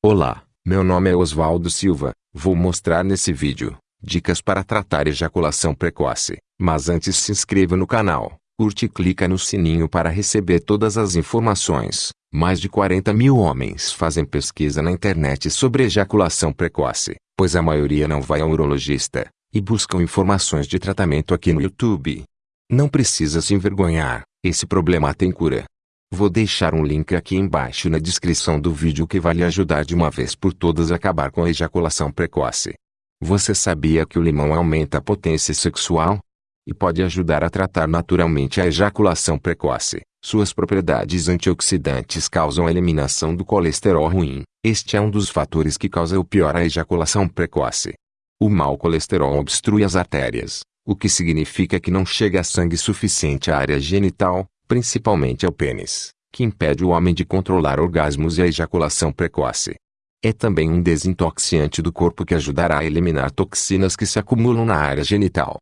Olá, meu nome é Oswaldo Silva. Vou mostrar nesse vídeo dicas para tratar ejaculação precoce. Mas antes se inscreva no canal, curte e clica no sininho para receber todas as informações. Mais de 40 mil homens fazem pesquisa na internet sobre ejaculação precoce, pois a maioria não vai ao urologista, e buscam informações de tratamento aqui no YouTube. Não precisa se envergonhar, esse problema tem cura. Vou deixar um link aqui embaixo na descrição do vídeo que vai lhe ajudar de uma vez por todas a acabar com a ejaculação precoce. Você sabia que o limão aumenta a potência sexual? E pode ajudar a tratar naturalmente a ejaculação precoce. Suas propriedades antioxidantes causam a eliminação do colesterol ruim. Este é um dos fatores que causa o pior a ejaculação precoce. O mau colesterol obstrui as artérias, o que significa que não chega sangue suficiente à área genital, principalmente ao pênis, que impede o homem de controlar orgasmos e a ejaculação precoce. É também um desintoxiante do corpo que ajudará a eliminar toxinas que se acumulam na área genital.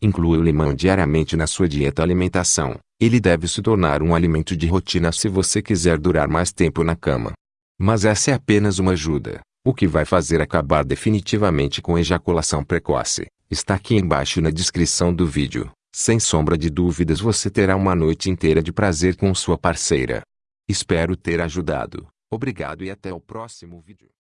Inclua o limão diariamente na sua dieta alimentação. Ele deve se tornar um alimento de rotina se você quiser durar mais tempo na cama. Mas essa é apenas uma ajuda. O que vai fazer acabar definitivamente com ejaculação precoce, está aqui embaixo na descrição do vídeo. Sem sombra de dúvidas você terá uma noite inteira de prazer com sua parceira. Espero ter ajudado. Obrigado e até o próximo vídeo.